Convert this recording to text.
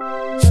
you